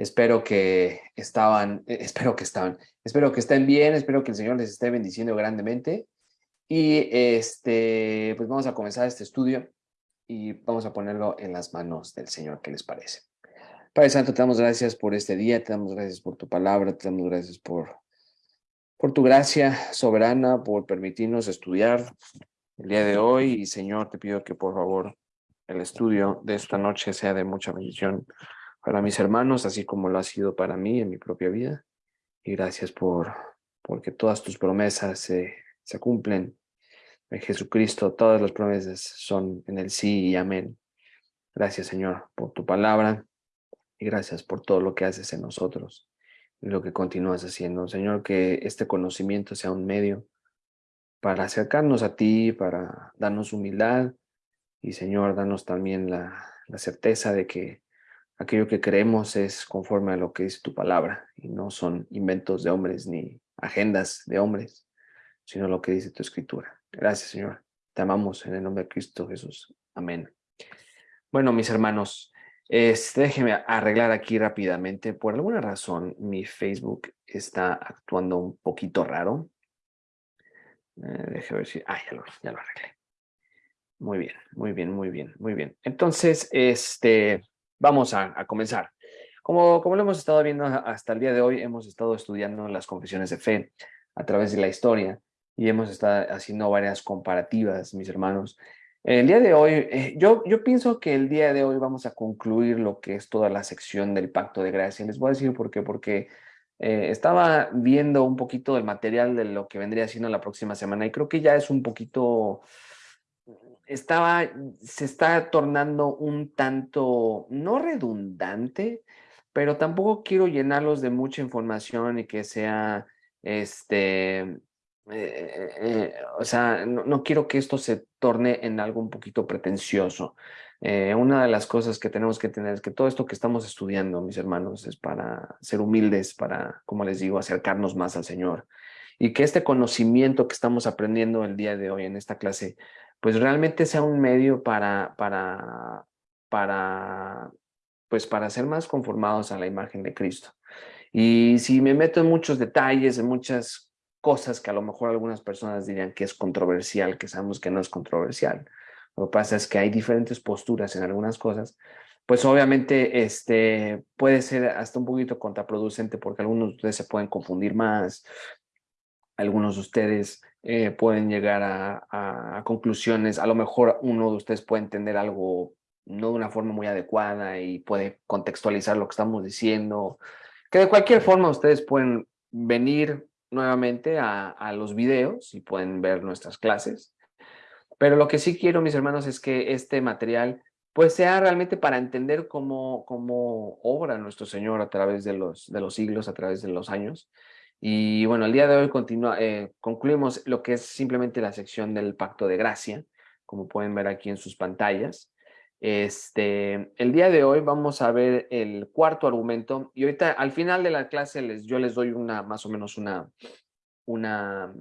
Espero que estaban, eh, espero que estaban, espero que estén bien, espero que el Señor les esté bendiciendo grandemente. Y este, pues vamos a comenzar este estudio y vamos a ponerlo en las manos del Señor, ¿qué les parece? Padre Santo, te damos gracias por este día, te damos gracias por tu palabra, te damos gracias por, por tu gracia soberana, por permitirnos estudiar el día de hoy. Y Señor, te pido que por favor el estudio de esta noche sea de mucha bendición para mis hermanos, así como lo ha sido para mí en mi propia vida. Y gracias por porque todas tus promesas se, cumplen. En Jesucristo todas las promesas son en el sí y amén. Gracias Señor por tu palabra y gracias por todo lo que haces en nosotros y lo que continúas haciendo. Señor, que este conocimiento sea un medio para acercarnos a ti, para darnos humildad y Señor, danos también la, la certeza de que aquello que creemos es conforme a lo que es tu palabra y no son inventos de hombres ni agendas de hombres, sino lo que dice tu escritura. Gracias, Señor. Te amamos en el nombre de Cristo Jesús. Amén. Bueno, mis hermanos, este, déjenme arreglar aquí rápidamente. Por alguna razón, mi Facebook está actuando un poquito raro. Eh, ver si... Ah, ya lo, ya lo arreglé. Muy bien, muy bien, muy bien, muy bien. Entonces, este, Vamos a, comenzar. Como, como lo hemos estado viendo hasta el día de hoy, hemos estado estudiando las confesiones de fe a través de la historia y hemos estado haciendo varias comparativas, mis hermanos. El día de hoy, eh, yo, yo pienso que el día de hoy vamos a concluir lo que es toda la sección del Pacto de Gracia. Les voy a decir por qué, porque eh, estaba viendo un poquito del material de lo que vendría siendo la próxima semana y creo que ya es un poquito estaba, se está tornando un tanto, no redundante, pero tampoco quiero llenarlos de mucha información y que sea, este, eh, eh, o sea, no, quiero que esto se torne en algo un poquito pretencioso. Eh, una de las cosas que tenemos que tener es que todo esto que estamos estudiando, mis hermanos, es para ser humildes, para, como les digo, acercarnos más al Señor. Y que este conocimiento que estamos aprendiendo el día de hoy en esta clase pues realmente sea un medio para, para, para, pues para ser más conformados a la imagen de Cristo. Y si me meto en muchos detalles, en muchas cosas que a lo mejor algunas personas dirían que es controversial, que sabemos que no es controversial. Lo que pasa es que hay diferentes posturas en algunas cosas, pues obviamente este, puede ser hasta un poquito contraproducente porque algunos de ustedes se pueden confundir más, algunos de ustedes eh, pueden llegar a, conclusiones, a lo mejor uno de ustedes puede entender algo no de una forma muy adecuada y puede contextualizar lo que estamos diciendo, que de cualquier forma ustedes pueden venir nuevamente a, a los videos y pueden ver nuestras clases, pero lo que sí quiero, mis hermanos, es que este material pues sea realmente para entender cómo, cómo obra nuestro Señor a través de los, de los siglos, a través de los años, y bueno, el día de hoy continúa, eh, concluimos lo que es simplemente la sección del Pacto de Gracia, como pueden ver aquí en sus pantallas. Este, el día de hoy vamos a ver el cuarto argumento y ahorita al final de la clase les, yo les doy una, más o menos una, una,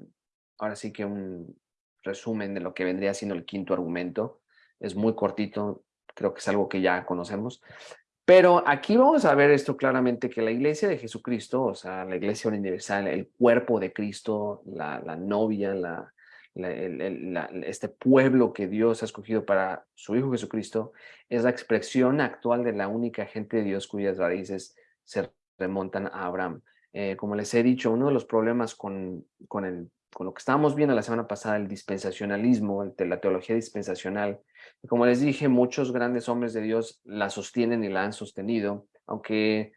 ahora sí que un resumen de lo que vendría siendo el quinto argumento. Es muy cortito, creo que es algo que ya conocemos. Pero aquí vamos a ver esto claramente, que la iglesia de Jesucristo, o sea, la iglesia universal, el cuerpo de Cristo, la, novia, este pueblo que Dios ha escogido para su Hijo Jesucristo, es la expresión actual de la única gente de Dios cuyas raíces se remontan a Abraham. Eh, como les he dicho, uno de los problemas con, con, el, con lo que estábamos viendo la semana pasada, el dispensacionalismo, la teología dispensacional, como les dije, muchos grandes hombres de Dios la sostienen y la han sostenido, aunque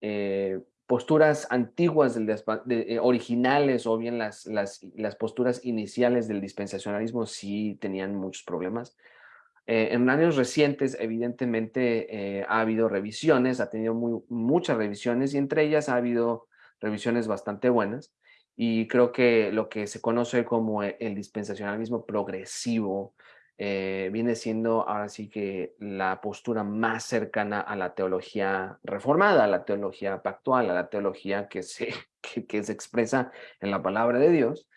eh, posturas antiguas, del, eh, originales o bien las, las, posturas iniciales del dispensacionalismo sí tenían muchos problemas. Eh, en años recientes, evidentemente, ha habido revisiones, ha tenido muchas revisiones y entre ellas ha habido revisiones bastante buenas y creo que lo que se conoce como el dispensacionalismo progresivo eh, viene siendo ahora sí que la postura más cercana a la teología reformada, a la teología pactual, a la teología que se, que, se expresa en la palabra de Dios.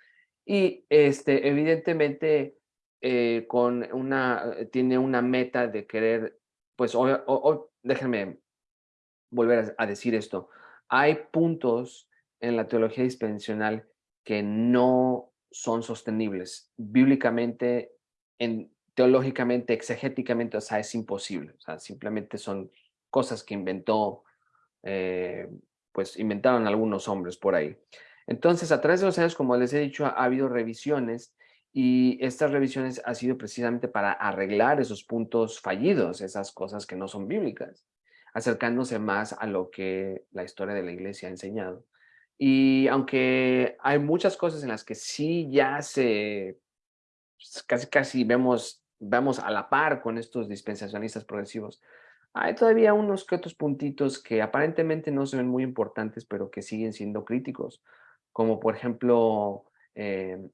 Y este, evidentemente eh, con una, eh, tiene una meta de querer, pues o, déjenme volver a decir esto. Hay puntos en la teología dispensacional que no son sostenibles. Bíblicamente, en, teológicamente, exegéticamente, o sea, es imposible. O sea, simplemente son cosas que inventó, eh, pues inventaron algunos hombres por ahí. Entonces, a través de los años, como les he dicho, ha, habido revisiones y estas revisiones han sido precisamente para arreglar esos puntos fallidos, esas cosas que no son bíblicas, acercándose más a lo que la historia de la iglesia ha enseñado. Y aunque hay muchas cosas en las que sí ya se, pues, casi casi vemos, vamos a la par con estos dispensacionalistas progresivos, hay todavía unos que otros puntitos que aparentemente no se ven muy importantes, pero que siguen siendo críticos, como por ejemplo em,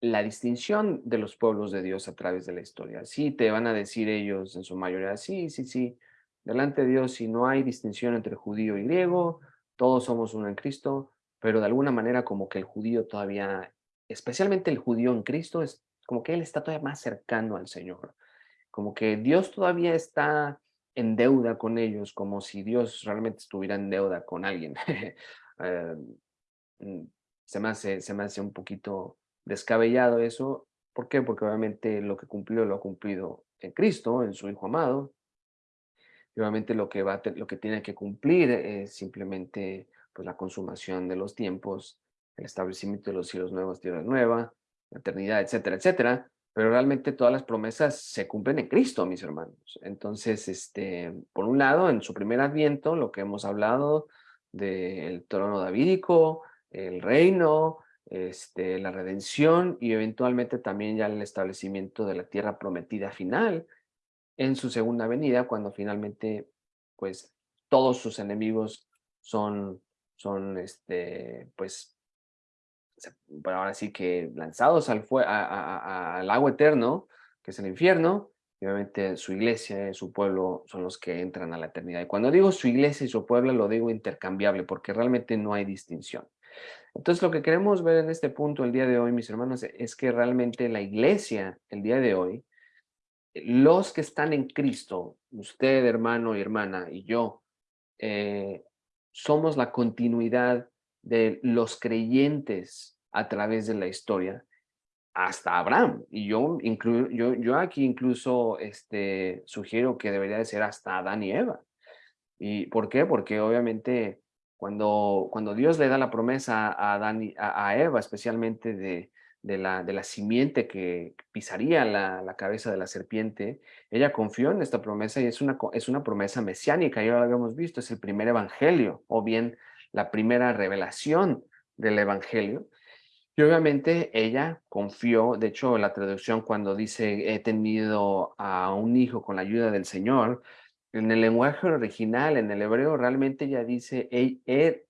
la distinción de los pueblos de Dios a través de la historia. Sí, te van a decir ellos en su mayoría, sí, sí, sí, delante de Dios si no hay distinción entre judío y griego, todos somos uno en Cristo, pero de alguna manera como que el judío todavía, especialmente el judío en Cristo, es como que él está todavía más cercano al Señor, como que Dios todavía está en deuda con ellos, como si Dios realmente estuviera en deuda con alguien. Eh, mm, se, me hace, se me hace un poquito descabellado eso. ¿Por qué? Porque obviamente lo que cumplió lo ha cumplido en Cristo, en su Hijo amado, y obviamente lo que, va lo que tiene que cumplir es simplemente pues, la consumación de los tiempos, el establecimiento de los cielos nuevos, tierra nueva, la eternidad, etcétera, etcétera. Pero realmente todas las promesas se cumplen en Cristo, mis hermanos. Entonces, este, por un lado, en su primer adviento, lo que hemos hablado del trono davídico, el reino, este, la redención y eventualmente también ya el establecimiento de la tierra prometida final, en su segunda venida, cuando finalmente, pues, todos sus enemigos son, son este, pues, ahora sí que lanzados al, al agua eterno, que es el infierno, y obviamente su iglesia su pueblo son los que entran a la eternidad. Y cuando digo su iglesia y su pueblo, lo digo intercambiable, porque realmente no hay distinción. Entonces, lo que queremos ver en este punto el día de hoy, mis hermanos, es que realmente la iglesia, el día de hoy, los que están en Cristo, usted hermano y hermana y yo, eh, somos la continuidad de los creyentes a través de la historia hasta Abraham. Y yo, yo, yo aquí incluso este, sugiero que debería de ser hasta Adán y Eva. ¿Y por qué? Porque obviamente cuando, cuando Dios le da la promesa a, Adán a Eva, especialmente de, de la, de la simiente que pisaría la, cabeza de la serpiente, ella confió en esta promesa y es una, es una promesa mesiánica, ya lo habíamos visto, es el primer evangelio o bien la primera revelación del evangelio. Y obviamente ella confió, de hecho la traducción cuando dice he tenido a un hijo con la ayuda del Señor, en el lenguaje original, en el hebreo, realmente ella dice he, he,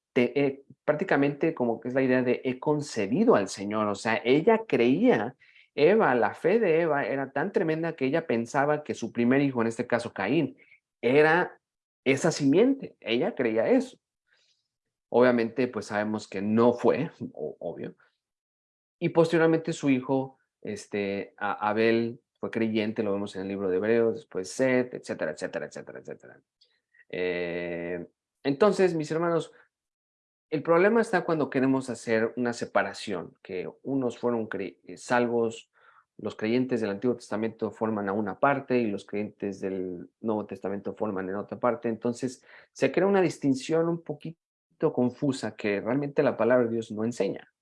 prácticamente como que es la idea de he concebido al Señor, o sea, ella creía, Eva, la fe de Eva era tan tremenda que ella pensaba que su primer hijo, en este caso Caín, era esa simiente, ella creía eso. Obviamente, pues sabemos que no fue, obvio. Y posteriormente su hijo, este, Abel, fue creyente, lo vemos en el libro de Hebreos, después Seth, etcétera, etcétera, etcétera, etcétera. Eh, entonces, mis hermanos, el problema está cuando queremos hacer una separación, que unos fueron eh, salvos, los creyentes del Antiguo Testamento forman a una parte y los creyentes del Nuevo Testamento forman en otra parte. Entonces se crea una distinción un poquito confusa que realmente la palabra de Dios no enseña.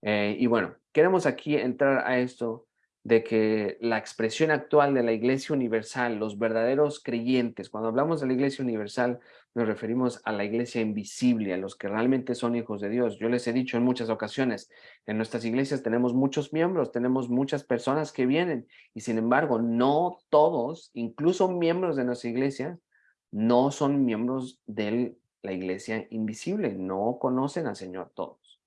Eh, y bueno, queremos aquí entrar a esto de que la expresión actual de la Iglesia Universal, los verdaderos creyentes, cuando hablamos de la Iglesia Universal, nos referimos a la Iglesia invisible, a los que realmente son hijos de Dios. Yo les he dicho en muchas ocasiones, en nuestras iglesias tenemos muchos miembros, tenemos muchas personas que vienen, y sin embargo, no todos, incluso miembros de nuestra iglesia, no son miembros de la Iglesia invisible, no conocen al Señor todos.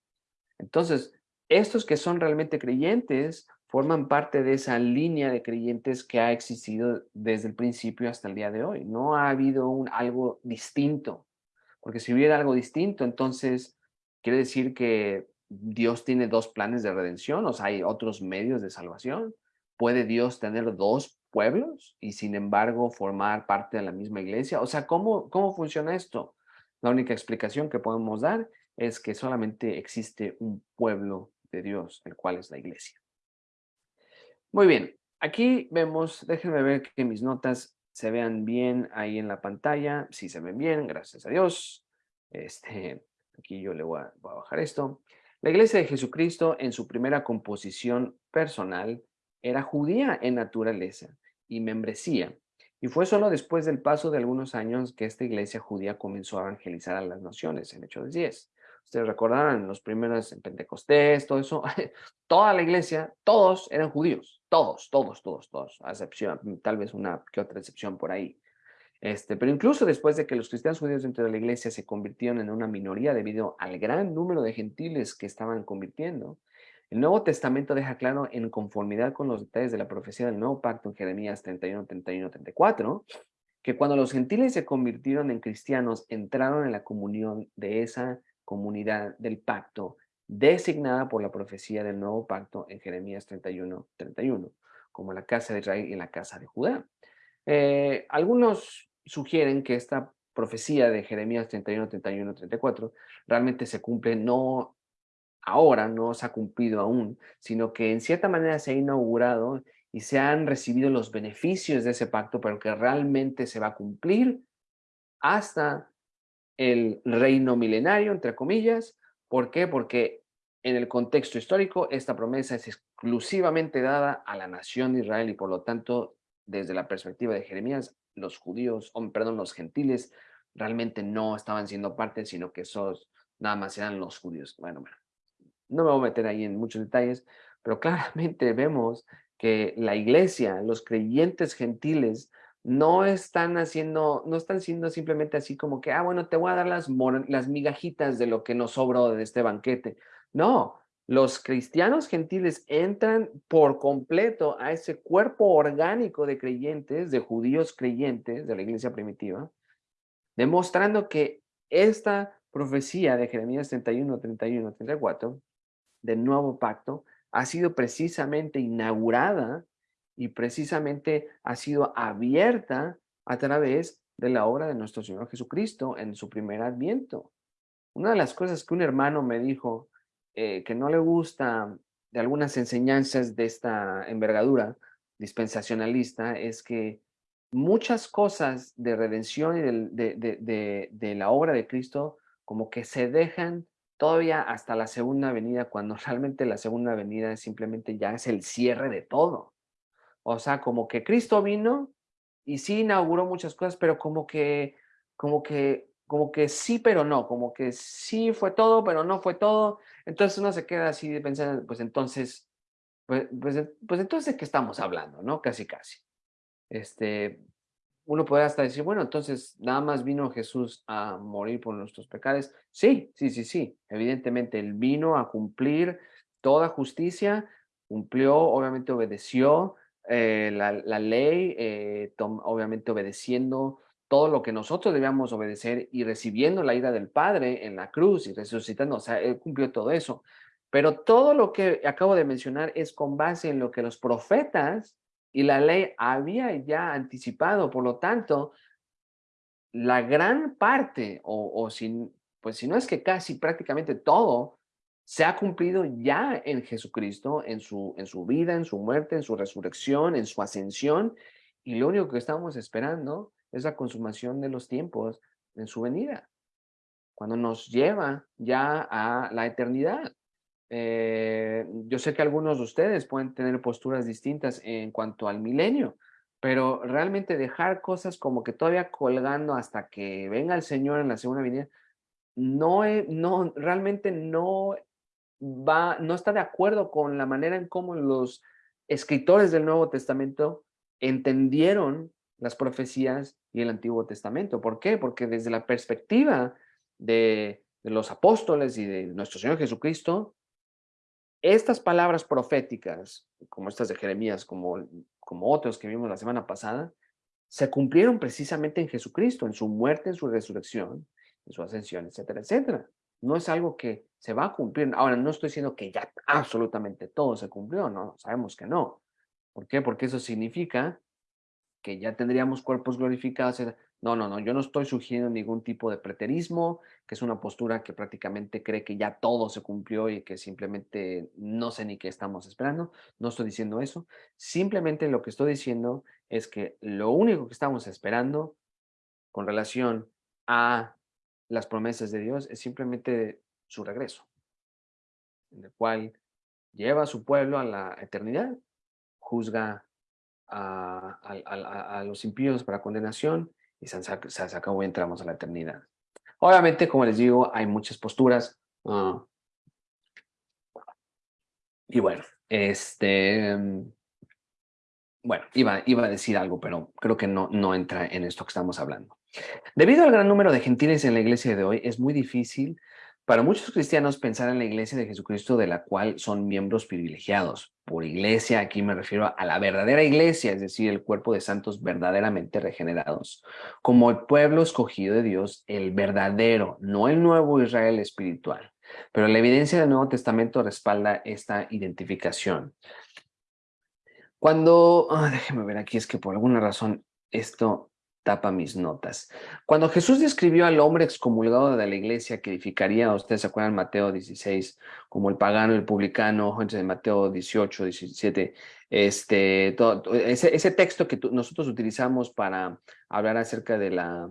Entonces, estos que son realmente creyentes forman parte de esa línea de creyentes que ha existido desde el principio hasta el día de hoy. No ha habido algo distinto, porque si hubiera algo distinto, entonces quiere decir que Dios tiene dos planes de redención, o sea, hay otros medios de salvación. ¿Puede Dios tener dos pueblos y sin embargo formar parte de la misma iglesia? O sea, ¿cómo, cómo funciona esto? La única explicación que podemos dar es que solamente existe un pueblo de Dios, el cual es la iglesia. Muy bien, aquí vemos, déjenme ver que mis notas se vean bien ahí en la pantalla. Si se ven bien, gracias a Dios. Este, aquí yo le voy a, a bajar esto. La iglesia de Jesucristo en su primera composición personal era judía en naturaleza y membresía. Y fue solo después del paso de algunos años que esta iglesia judía comenzó a evangelizar a las naciones, en Hechos 10. Ustedes recordarán, los primeros en Pentecostés, todo eso, toda la iglesia, todos eran judíos, todos, todos, todos, todos, a excepción, tal vez una que otra excepción por ahí. Este, pero incluso después de que los cristianos judíos dentro de la iglesia se convirtieron en una minoría debido al gran número de gentiles que estaban convirtiendo, el Nuevo Testamento deja claro en conformidad con los detalles de la profecía del Nuevo Pacto en Jeremías 31, 31, 34, que cuando los gentiles se convirtieron en cristianos, entraron en la comunión de esa comunidad del pacto designada por la profecía del nuevo pacto en Jeremías 31, 31, como la casa de Israel y la casa de Judá. Eh, algunos sugieren que esta profecía de Jeremías 31, 31, 34 realmente se cumple no ahora, no se ha cumplido aún, sino que en cierta manera se ha inaugurado y se han recibido los beneficios de ese pacto, pero que realmente se va a cumplir hasta el reino milenario, entre comillas. ¿Por qué? Porque en el contexto histórico esta promesa es exclusivamente dada a la nación de Israel y por lo tanto, desde la perspectiva de Jeremías, los judíos, o, perdón, los gentiles realmente no estaban siendo parte, sino que esos nada más eran los judíos. Bueno, bueno, no me voy a meter ahí en muchos detalles, pero claramente vemos que la iglesia, los creyentes gentiles, no están haciendo, no están siendo simplemente así como que, ah, bueno, te voy a dar las, las migajitas de lo que nos sobró de este banquete. No, los cristianos gentiles entran por completo a ese cuerpo orgánico de creyentes, de judíos creyentes de la iglesia primitiva, demostrando que esta profecía de Jeremías 31, 31, 34 del nuevo pacto ha sido precisamente inaugurada y precisamente ha sido abierta a través de la obra de nuestro Señor Jesucristo en su primer adviento. Una de las cosas que un hermano me dijo eh, que no le gusta de algunas enseñanzas de esta envergadura dispensacionalista es que muchas cosas de redención y de, de, de la obra de Cristo como que se dejan todavía hasta la segunda venida, cuando realmente la segunda venida simplemente ya es el cierre de todo. O sea, como que Cristo vino y sí inauguró muchas cosas, pero como que, como que, como que sí, pero no, como que sí fue todo, pero no fue todo. Entonces uno se queda así pensando, pues entonces, pues, pues, pues entonces, ¿de qué estamos hablando? ¿No? Casi, casi. Este, uno puede hasta decir, bueno, entonces nada más vino Jesús a morir por nuestros pecados. Sí, sí, sí, sí. Evidentemente, Él vino a cumplir toda justicia, cumplió, obviamente obedeció, eh, la, ley, eh, obviamente obedeciendo todo lo que nosotros debíamos obedecer y recibiendo la ira del Padre en la cruz y resucitando, o sea, Él cumplió todo eso. Pero todo lo que acabo de mencionar es con base en lo que los profetas y la ley había ya anticipado, por lo tanto, la gran parte, o, o si, pues si no es que casi prácticamente todo se ha cumplido ya en Jesucristo, en su, en su vida, en su muerte, en su resurrección, en su ascensión, y lo único que estamos esperando es la consumación de los tiempos en su venida, cuando nos lleva ya a la eternidad. Eh, yo sé que algunos de ustedes pueden tener posturas distintas en cuanto al milenio, pero realmente dejar cosas como que todavía colgando hasta que venga el Señor en la segunda venida, no, no, realmente no no está de acuerdo con la manera en cómo los escritores del Nuevo Testamento entendieron las profecías y el Antiguo Testamento. ¿Por qué? Porque desde la perspectiva de, los apóstoles y de nuestro Señor Jesucristo, estas palabras proféticas, como estas de Jeremías, como, como otros que vimos la semana pasada, se cumplieron precisamente en Jesucristo, en su muerte, en su resurrección, en su ascensión, etcétera, etcétera no es algo que se va a cumplir. Ahora, no estoy diciendo que ya absolutamente todo se cumplió, ¿no? Sabemos que no. ¿Por qué? Porque eso significa que ya tendríamos cuerpos glorificados. No, no, no, yo no estoy sugiriendo ningún tipo de preterismo, que es una postura que prácticamente cree que ya todo se cumplió y que simplemente no sé ni qué estamos esperando. No estoy diciendo eso. Simplemente lo que estoy diciendo es que lo único que estamos esperando con relación a las promesas de Dios es simplemente su regreso, en el cual lleva a su pueblo a la eternidad, juzga a, los impíos para condenación y se, se, acabó y entramos a la eternidad. Obviamente, como les digo, hay muchas posturas. Ah, y bueno, este... Bueno, iba, iba a decir algo, pero creo que no, no entra en esto que estamos hablando. Debido al gran número de gentiles en la iglesia de hoy, es muy difícil para muchos cristianos pensar en la iglesia de Jesucristo de la cual son miembros privilegiados. Por iglesia aquí me refiero a la verdadera iglesia, es decir, el cuerpo de santos verdaderamente regenerados, como el pueblo escogido de Dios, el verdadero, no el nuevo Israel espiritual. Pero la evidencia del Nuevo Testamento respalda esta identificación. Cuando, ah, déjeme ver aquí, es que por alguna razón esto tapa mis notas. Cuando Jesús describió al hombre excomulgado de la iglesia que edificaría, ustedes se acuerdan Mateo 16, como el pagano, el publicano, de Mateo 18, 17, este, ese, texto que nosotros utilizamos para hablar acerca de la,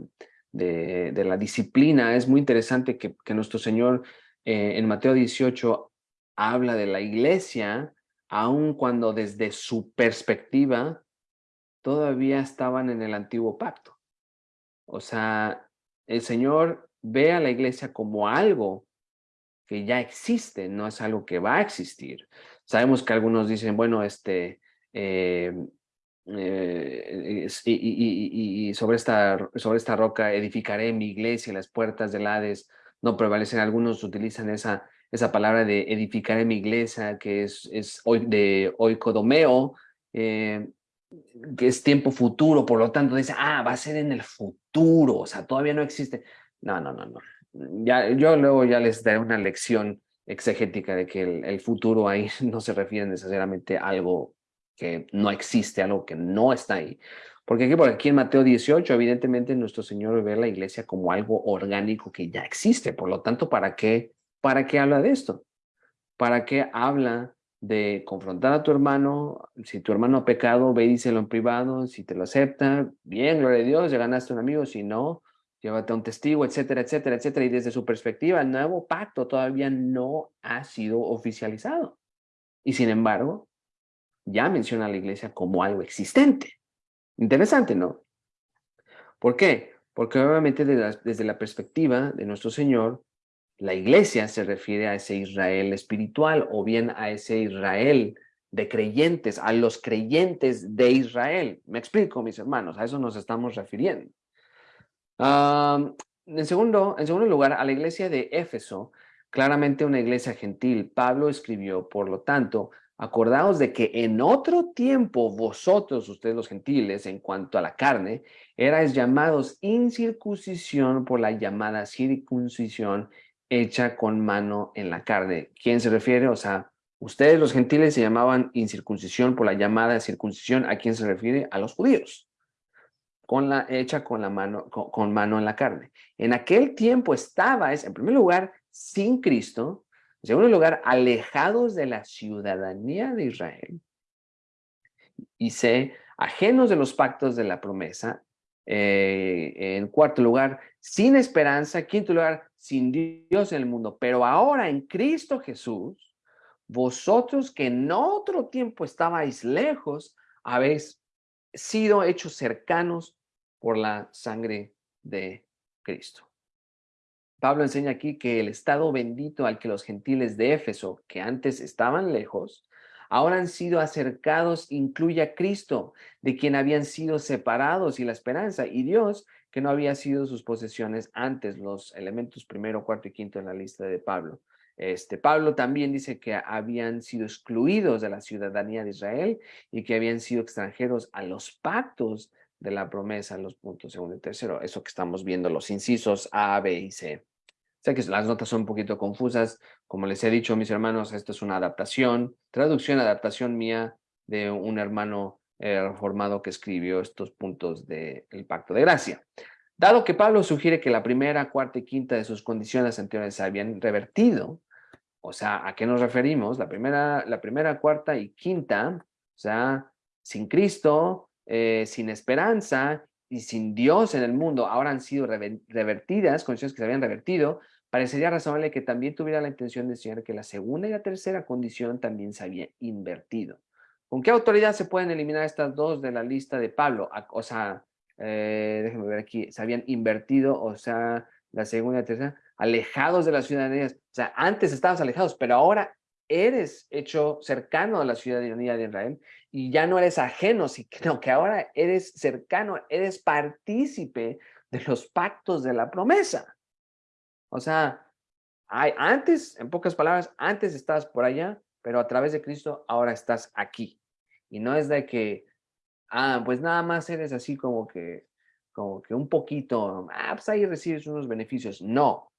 de, la disciplina, es muy interesante que, nuestro Señor eh, en Mateo 18 habla de la iglesia, aun cuando desde su perspectiva todavía estaban en el antiguo pacto. O sea, el Señor ve a la iglesia como algo que ya existe, no es algo que va a existir. Sabemos que algunos dicen, bueno, este, em, eh, y, sobre, esta, sobre esta roca edificaré mi iglesia las puertas del Hades no prevalecen. Algunos utilizan esa, esa palabra de edificaré mi iglesia, que es, es de oikodomeo, eh, que es tiempo futuro, por lo tanto dice, ah, va a ser en el futuro, o sea, todavía no existe. No, no, no, no. Ya, yo luego ya les daré una lección exegética de que el, futuro ahí no se refiere necesariamente a algo que no existe, algo que no está ahí. Porque aquí, por aquí en Mateo 18, evidentemente nuestro Señor ve la iglesia como algo orgánico que ya existe. Por lo tanto, ¿para qué, para qué habla de esto? ¿Para qué habla de confrontar a tu hermano, si tu hermano ha pecado, ve y díselo en privado, si te lo acepta, bien, gloria a Dios, ya ganaste un amigo, si no, llévate a un testigo, etcétera, etcétera, etcétera, y desde su perspectiva, el nuevo pacto todavía no ha sido oficializado. Y sin embargo, ya menciona a la iglesia como algo existente. Interesante, ¿no? ¿Por qué? Porque obviamente desde la perspectiva de nuestro Señor, la iglesia se refiere a ese Israel espiritual o bien a ese Israel de creyentes, a los creyentes de Israel. Me explico, mis hermanos, a eso nos estamos refiriendo. en, segundo, en segundo lugar, a la iglesia de Éfeso, claramente una iglesia gentil, Pablo escribió, por lo tanto, acordaos de que en otro tiempo vosotros, ustedes los gentiles, en cuanto a la carne, erais llamados incircuncisión por la llamada circuncisión hecha con mano en la carne. ¿Quién se refiere? O sea, ustedes los gentiles se llamaban incircuncisión por la llamada circuncisión. ¿A quién se refiere? A los judíos. Con la, hecha con, la mano, con, mano en la carne. En aquel tiempo estabais, en primer lugar, sin Cristo. En segundo lugar, alejados de la ciudadanía de Israel. Y se ajenos de los pactos de la promesa. Eh, en cuarto lugar, sin esperanza. Quinto lugar, sin Dios en el mundo, pero ahora en Cristo Jesús, vosotros que en otro tiempo estabais lejos, habéis sido hechos cercanos por la sangre de Cristo. Pablo enseña aquí que el estado bendito al que los gentiles de Éfeso, que antes estaban lejos, ahora han sido acercados, incluye a Cristo, de quien habían sido separados y la esperanza, y Dios que no había sido sus posesiones antes, los elementos primero, cuarto y quinto en la lista de Pablo. Este, Pablo también dice que habían sido excluidos de la ciudadanía de Israel y que habían sido extranjeros a los pactos de la promesa, los puntos segundo y tercero. Eso que estamos viendo, los incisos A, B y C. Sé que las notas son un poquito confusas. Como les he dicho, mis hermanos, esto es una adaptación, traducción, adaptación mía de un hermano reformado que escribió estos puntos del pacto de gracia. Dado que Pablo sugiere que la primera, cuarta y quinta de sus condiciones anteriores se habían revertido, o sea, ¿a qué nos referimos? La primera, la primera cuarta y quinta, o sea, sin Cristo, eh, sin esperanza y sin Dios en el mundo, ahora han sido revertidas, condiciones que se habían revertido, parecería razonable que también tuviera la intención de enseñar que la segunda y la tercera condición también se había invertido. ¿Con qué autoridad se pueden eliminar estas dos de la lista de Pablo? O sea, eh, déjenme ver aquí, se habían invertido, o sea, la segunda y la tercera, alejados de las ciudadanías. O sea, antes estabas alejados, pero ahora eres hecho cercano a la ciudadanía de Israel y ya no eres ajeno, sino que ahora eres cercano, eres partícipe de los pactos de la promesa. O sea, hay, antes, en pocas palabras, antes estabas por allá, pero a través de Cristo ahora estás aquí. Y no es de que, ah, pues nada más eres así como que, como que un poquito, ah, pues ahí recibes unos beneficios. No,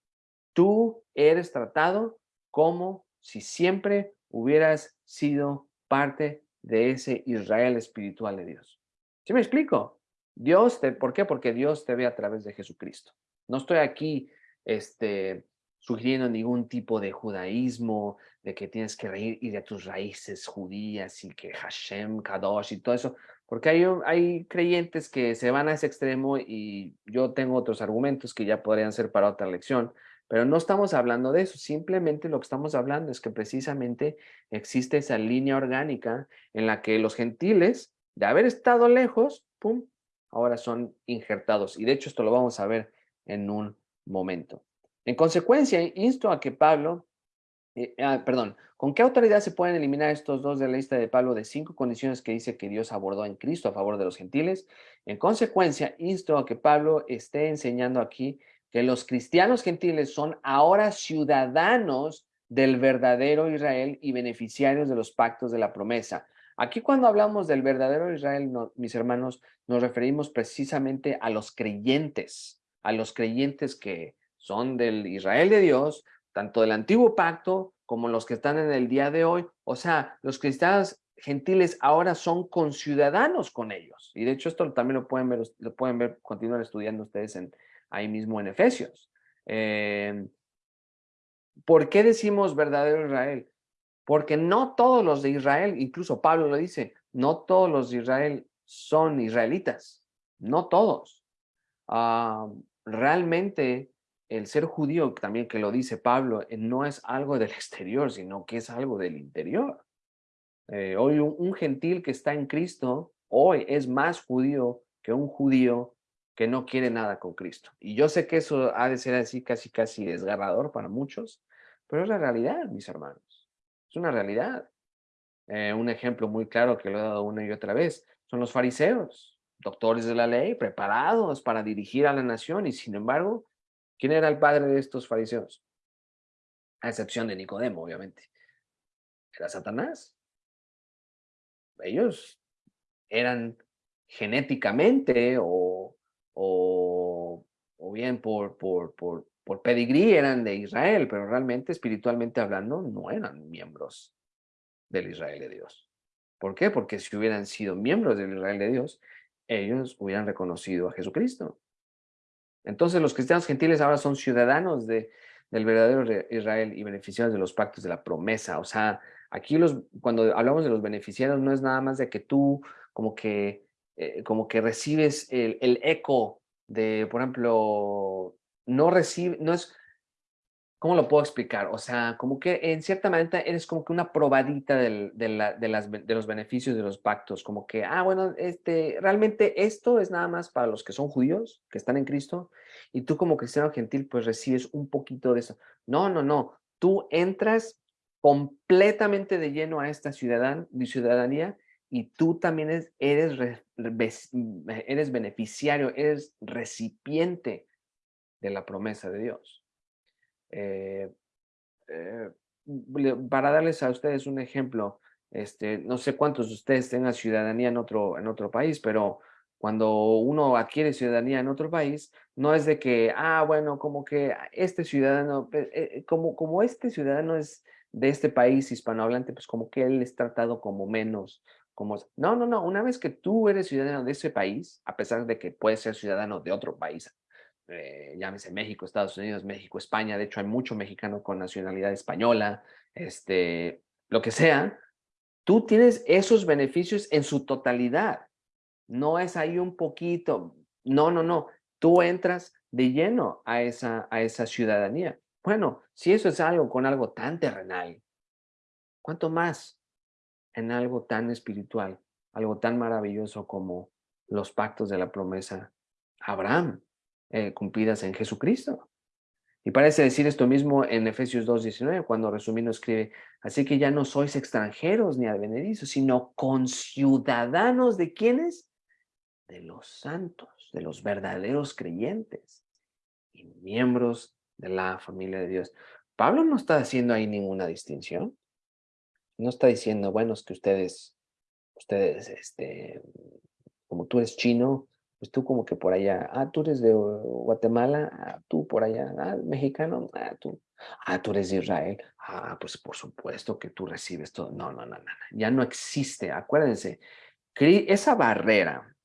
tú eres tratado como si siempre hubieras sido parte de ese Israel espiritual de Dios. ¿Sí me explico? Dios, te, ¿por qué? Porque Dios te ve a través de Jesucristo. No estoy aquí este, sugiriendo ningún tipo de judaísmo, de que tienes que ir a tus raíces judías y que Hashem, Kadosh y todo eso, porque hay, hay creyentes que se van a ese extremo y yo tengo otros argumentos que ya podrían ser para otra lección, pero no estamos hablando de eso, simplemente lo que estamos hablando es que precisamente existe esa línea orgánica en la que los gentiles, de haber estado lejos, pum, ahora son injertados. Y de hecho esto lo vamos a ver en un momento. En consecuencia, insto a que Pablo, eh, ah, perdón, ¿con qué autoridad se pueden eliminar estos dos de la lista de Pablo de cinco condiciones que dice que Dios abordó en Cristo a favor de los gentiles? En consecuencia, insto a que Pablo esté enseñando aquí que los cristianos gentiles son ahora ciudadanos del verdadero Israel y beneficiarios de los pactos de la promesa. Aquí cuando hablamos del verdadero Israel, mis hermanos, nos referimos precisamente a los creyentes, a los creyentes que son del Israel de Dios, tanto del antiguo pacto como los que están en el día de hoy. O sea, los cristianos gentiles ahora son conciudadanos con ellos. Y de hecho esto también lo pueden ver, lo pueden ver, continuar estudiando ustedes en, ahí mismo en Efesios. Em, ¿Por qué decimos verdadero Israel? Porque no todos los de Israel, incluso Pablo lo dice, no todos los de Israel son israelitas, no todos. Ah, realmente el ser judío, también que lo dice Pablo, eh, no es algo del exterior, sino que es algo del interior. Eh, hoy un gentil que está en Cristo, hoy es más judío que un judío que no quiere nada con Cristo. Y yo sé que eso ha de ser así casi casi desgarrador para muchos, pero es la realidad, mis hermanos. Es una realidad. Eh, un ejemplo muy claro que lo he dado una y otra vez son los fariseos, doctores de la ley, preparados para dirigir a la nación y sin embargo, ¿quién era el padre de estos fariseos? A excepción de Nicodemo, obviamente. Era Satanás. Ellos eran genéticamente o o, o bien por, por, por, por pedigrí eran de Israel, pero realmente espiritualmente hablando no eran miembros del Israel de Dios. ¿Por qué? Porque si hubieran sido miembros del Israel de Dios, ellos hubieran reconocido a Jesucristo. Entonces los cristianos gentiles ahora son ciudadanos de, del verdadero Israel y beneficiarios de los pactos de la promesa. O sea, aquí los, cuando hablamos de los beneficiarios no es nada más de que tú como que eh, como que recibes el, eco de, por ejemplo, no recibe, no es, ¿cómo lo puedo explicar? O sea, como que en cierta manera eres como que una probadita de, la, de, los beneficios de los pactos, como que, ah, bueno, este, realmente esto es nada más para los que son judíos, que están en Cristo, y tú como cristiano gentil, pues recibes un poquito de eso. No, no, no, tú entras completamente de lleno a esta ciudadanía y tú también eres, eres beneficiario, eres recipiente de la promesa de Dios. Eh, eh, para darles a ustedes un ejemplo, este, no sé cuántos de ustedes tengan ciudadanía en otro, en otro país, pero cuando uno adquiere ciudadanía en otro país, no es de que, ah, bueno, como que este ciudadano, eh, como, como este ciudadano es de este país hispanohablante, pues como que él es tratado como menos como... No, no, no, una vez que tú eres ciudadano de ese país, a pesar de que puedes ser ciudadano de otro país, eh, llámese México, Estados Unidos, México, España, de hecho hay mucho mexicano con nacionalidad española, este, lo que sea, tú tienes esos beneficios en su totalidad. No es ahí un poquito, no, no, no, tú entras de lleno a esa, a esa ciudadanía. Bueno, si eso es algo con algo tan terrenal, ¿cuánto más en algo tan espiritual, algo tan maravilloso como los pactos de la promesa Abraham, eh, cumplidas en Jesucristo? Y parece decir esto mismo en Efesios 2.19, cuando resumiendo escribe, así que ya no sois extranjeros ni advenedizos, sino conciudadanos de quienes? De los santos, de los verdaderos creyentes y miembros de la familia de Dios. Pablo no está haciendo ahí ninguna distinción. No está diciendo, bueno, es que ustedes, ustedes, este, como tú eres chino, pues tú como que por allá, ah, tú eres de Guatemala, ah, tú por allá, ah, mexicano, ah, tú, ah, tú eres de Israel, ah, pues por supuesto que tú recibes todo. No, no, no, no, ya no existe, acuérdense, esa barrera,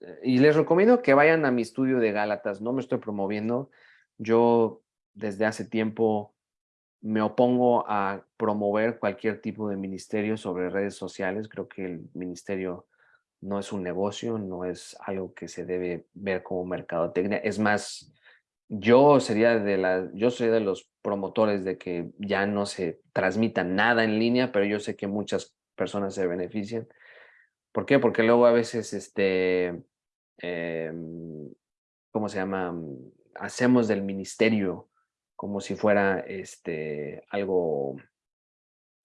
eh, y les recomiendo que vayan a mi estudio de Gálatas, no me estoy promoviendo, yo desde hace tiempo me opongo a promover cualquier tipo de ministerio sobre redes sociales, creo que el ministerio no es un negocio, no es algo que se debe ver como mercadotecnia. Es más, yo sería de la, yo soy de los promotores de que ya no se transmita nada en línea, pero yo sé que muchas personas se benefician. ¿Por qué? Porque luego a veces, este, em, ¿cómo se llama? Hacemos del ministerio como si fuera este, algo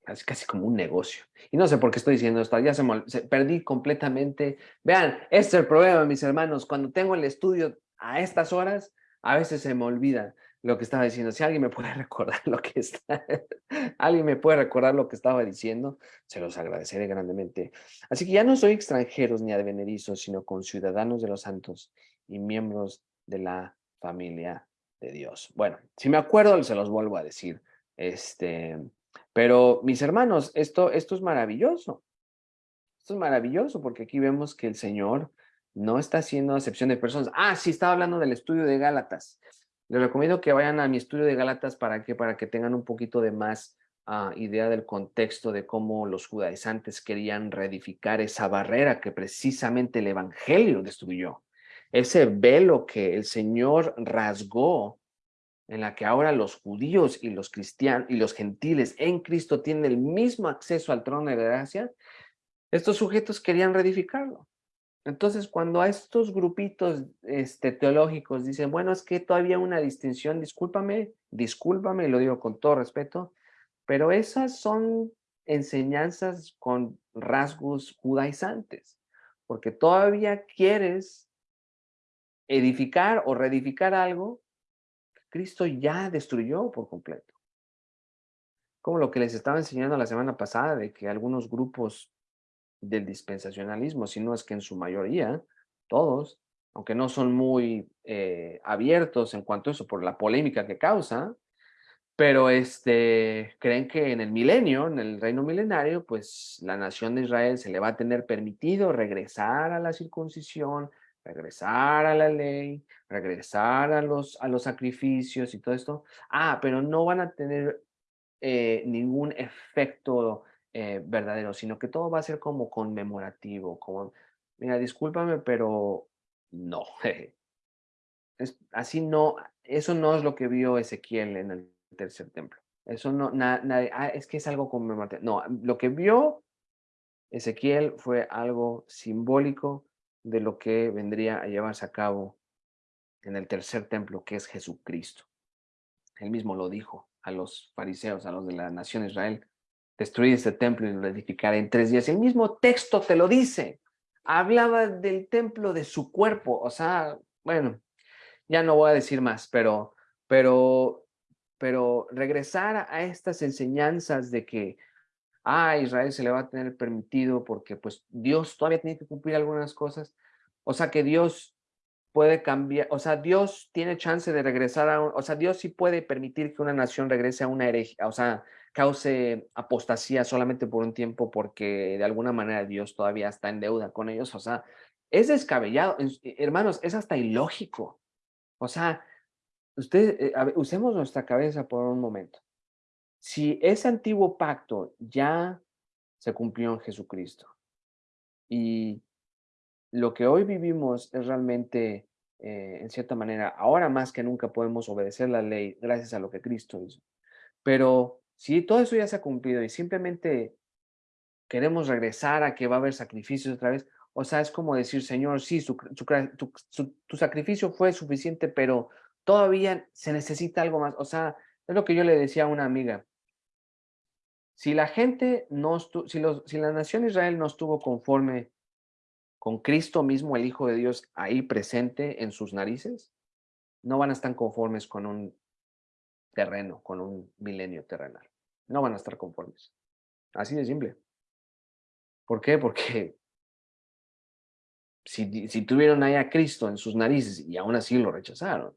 casi, casi como un negocio. Y no sé por qué estoy diciendo esto, ya se, perdí completamente. Vean, este es el problema, mis hermanos, cuando tengo el estudio a estas horas, a veces se me olvida lo que estaba diciendo. Si alguien me puede recordar lo que está, alguien me puede recordar lo que estaba diciendo, se los agradeceré grandemente. Así que ya no soy extranjeros ni advenedizos, sino con ciudadanos de los santos y miembros de la familia de Dios. Bueno, si me acuerdo, se los vuelvo a decir. Este, pero mis hermanos, esto, esto es maravilloso. Esto es maravilloso porque aquí vemos que el Señor no está haciendo acepción de personas. Ah, sí, estaba hablando del estudio de Gálatas. Les recomiendo que vayan a mi estudio de Gálatas para que, para que tengan un poquito de más ah, idea del contexto de cómo los judaizantes querían reedificar esa barrera que precisamente el Evangelio destruyó. Ese velo que el Señor rasgó en la que ahora los judíos y los cristianos y los gentiles en Cristo tienen el mismo acceso al trono de gracia, estos sujetos querían reedificarlo. Entonces, cuando a estos grupitos este, teológicos dicen, bueno, es que todavía una distinción, discúlpame, discúlpame, lo digo con todo respeto, pero esas son enseñanzas con rasgos judaizantes, porque todavía quieres edificar o reedificar algo Cristo ya destruyó por completo. Como lo que les estaba enseñando la semana pasada de que algunos grupos del dispensacionalismo, si no es que en su mayoría, todos, aunque no son muy eh, abiertos en cuanto a eso por la polémica que causa, pero este, creen que en el milenio, en el reino milenario, pues la nación de Israel se le va a tener permitido regresar a la circuncisión, regresar a la ley, regresar a los, a los sacrificios y todo esto. Ah, pero no van a tener eh, ningún efecto eh, verdadero, sino que todo va a ser como conmemorativo, como, mira, discúlpame, pero no. Es, así no, eso no es lo que vio Ezequiel en el tercer templo. Eso no, nada, ah, es que es algo conmemorativo. No, lo que vio Ezequiel fue algo simbólico de lo que vendría a llevarse a cabo en el tercer templo, que es Jesucristo. Él mismo lo dijo a los fariseos, a los de la nación Israel, destruir este templo y lo edificaré en tres días. El mismo texto te lo dice. Hablaba del templo de su cuerpo, o sea, bueno, ya no voy a decir más, pero, pero, pero regresar a estas enseñanzas de que a ah, Israel se le va a tener permitido porque pues Dios todavía tiene que cumplir algunas cosas. O sea que Dios puede cambiar, o sea, Dios tiene chance de regresar a, o sea, Dios sí puede permitir que una nación regrese a una herejía, o sea, cause apostasía solamente por un tiempo porque de alguna manera Dios todavía está en deuda con ellos, o sea, es descabellado, hermanos, es hasta ilógico. O sea, usted, eh, usemos nuestra cabeza por un momento. Si ese antiguo pacto ya se cumplió en Jesucristo y lo que hoy vivimos es realmente, eh, en cierta manera, ahora más que nunca podemos obedecer la ley gracias a lo que Cristo hizo. Pero si todo eso ya se ha cumplido y simplemente queremos regresar a que va a haber sacrificios otra vez, o sea, es como decir, Señor, sí, tu sacrificio fue suficiente, pero todavía se necesita algo más. O sea, es lo que yo le decía a una amiga. Si la gente no si, si la nación Israel no estuvo conforme con Cristo mismo, el Hijo de Dios, ahí presente en sus narices, no van a estar conformes con un terreno, con un milenio terrenal. No van a estar conformes. Así de simple. ¿Por qué? Porque si, si tuvieron ahí a Cristo en sus narices y aún así lo rechazaron,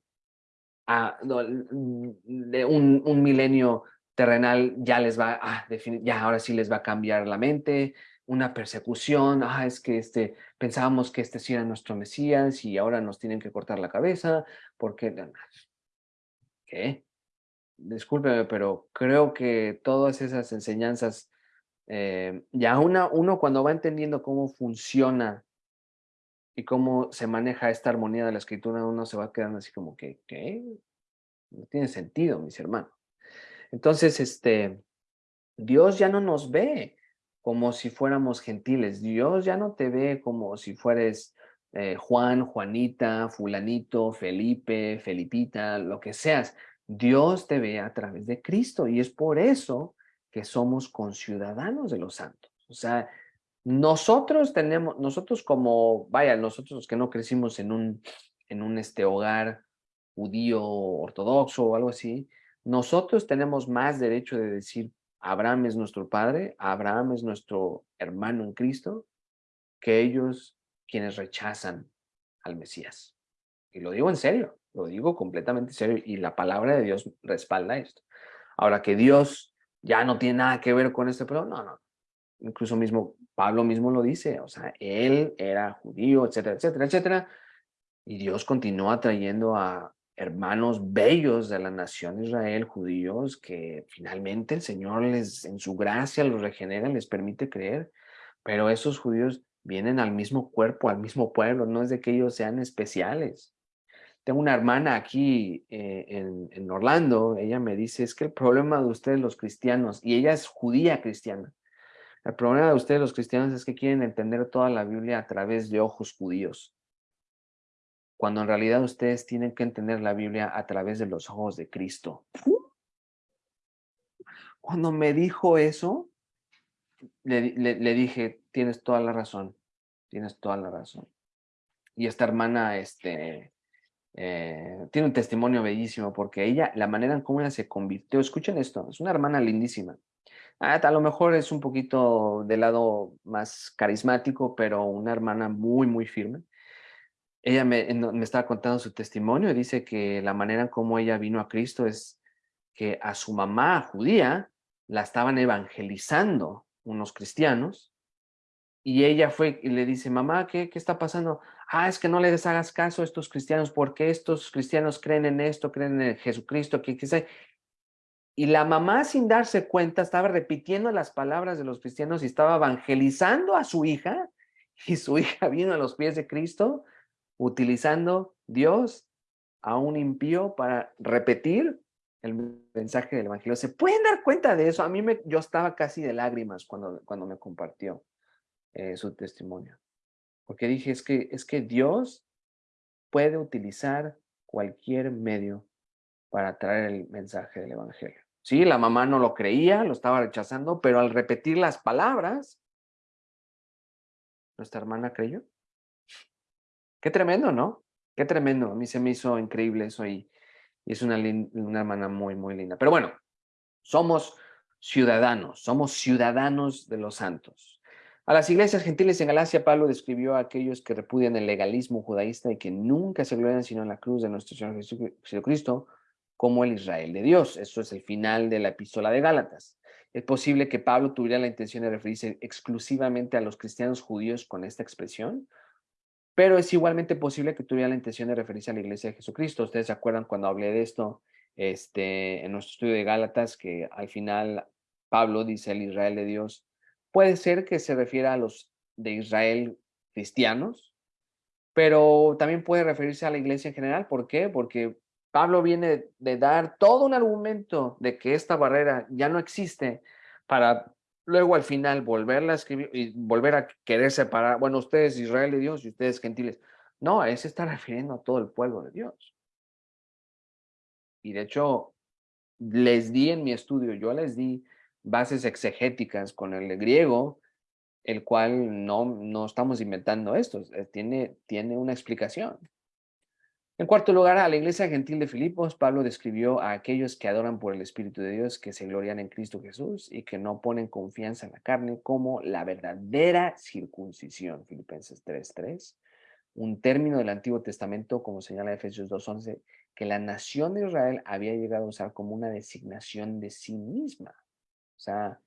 a, de un, un, milenio terrenal ya les va, ah, ya ahora sí les va a cambiar la mente, una persecución, ah, es que este, pensábamos que este sí era nuestro Mesías y ahora nos tienen que cortar la cabeza, porque, ¿qué? Discúlpeme, pero creo que todas esas enseñanzas, eh, ya una, uno cuando va entendiendo cómo funciona y cómo se maneja esta armonía de la escritura, uno se va quedando así como que, ¿qué? No tiene sentido, mis hermanos. Entonces, este, Dios ya no nos ve como si fuéramos gentiles. Dios ya no te ve como si fueres eh, Juan, Juanita, fulanito, Felipe, Felipita, lo que seas. Dios te ve a través de Cristo y es por eso que somos conciudadanos de los santos. O sea, nosotros tenemos, nosotros como, vaya, nosotros los que no crecimos en un, en un este, hogar judío ortodoxo o algo así, nosotros tenemos más derecho de decir, Abraham es nuestro padre, Abraham es nuestro hermano en Cristo, que ellos quienes rechazan al Mesías. Y lo digo en serio, lo digo completamente en serio y la palabra de Dios respalda esto. Ahora que Dios ya no tiene nada que ver con este, pero no, no, incluso mismo Pablo mismo lo dice, o sea, él era judío, etcétera, etcétera, etcétera, y Dios continúa trayendo a hermanos bellos de la nación Israel, judíos, que finalmente el Señor les, en su gracia los regenera, les permite creer, pero esos judíos vienen al mismo cuerpo, al mismo pueblo, no es de que ellos sean especiales. Tengo una hermana aquí eh, en, en Orlando, ella me dice, es que el problema de ustedes los cristianos, y ella es judía cristiana, el problema de ustedes los cristianos es que quieren entender toda la Biblia a través de ojos judíos, cuando en realidad ustedes tienen que entender la Biblia a través de los ojos de Cristo. Cuando me dijo eso, le, le, dije, tienes toda la razón, tienes toda la razón. Y esta hermana este, eh, tiene un testimonio bellísimo porque ella, la manera en cómo ella se convirtió, escuchen esto, es una hermana lindísima. Ah, a lo mejor es un poquito del lado más carismático, pero una hermana muy, muy firme. Ella me, me estaba contando su testimonio y dice que la manera en cómo ella vino a Cristo es que a su mamá judía la estaban evangelizando unos cristianos y ella fue y le dice, mamá, ¿qué, qué está pasando? Ah, es que no le hagas caso a estos cristianos porque estos cristianos creen en esto, creen en Jesucristo, que, que y la mamá, sin darse cuenta, estaba repitiendo las palabras de los cristianos y estaba evangelizando a su hija. Y su hija vino a los pies de Cristo utilizando Dios a un impío para repetir el mensaje del evangelio. ¿Se pueden dar cuenta de eso? A mí me, yo estaba casi de lágrimas cuando, cuando me compartió eh, su testimonio. Porque dije, es que, es que Dios puede utilizar cualquier medio para traer el mensaje del evangelio. Sí, la mamá no lo creía, lo estaba rechazando, pero al repetir las palabras, nuestra hermana creyó. Qué tremendo, ¿no? Qué tremendo. A mí se me hizo increíble eso y, es una, una hermana muy, muy linda. Pero bueno, somos ciudadanos, somos ciudadanos de los santos. A las iglesias gentiles en Galacia, Pablo describió a aquellos que repudian el legalismo judaísta y que nunca se glorian sino en la cruz de nuestro Señor Jesucristo como el Israel de Dios. Eso es el final de la epístola de Gálatas. Es posible que Pablo tuviera la intención de referirse exclusivamente a los cristianos judíos con esta expresión, pero es igualmente posible que tuviera la intención de referirse a la iglesia de Jesucristo. Ustedes se acuerdan cuando hablé de esto este, en nuestro estudio de Gálatas, que al final Pablo dice el Israel de Dios Puede ser que se refiera a los de Israel cristianos, pero también puede referirse a la iglesia en general. ¿Por qué? Porque Pablo viene de dar todo un argumento de que esta barrera ya no existe para luego al final volverla a escribir y volver a querer separar, bueno, ustedes Israel de Dios y ustedes gentiles. No, a ese está refiriendo a todo el pueblo de Dios. Y de hecho, les di en mi estudio, yo les di bases exegéticas con el griego, el cual no, no estamos inventando esto, eh, tiene, tiene una explicación. En cuarto lugar, a la iglesia gentil de Filipos, Pablo describió a aquellos que adoran por el Espíritu de Dios, que se glorian en Cristo Jesús y que no ponen confianza en la carne como la verdadera circuncisión. Filipenses 3.3, un término del Antiguo Testamento, como señala Efesios 2.11, que la nación de Israel había llegado a usar como una designación de sí misma. O sea,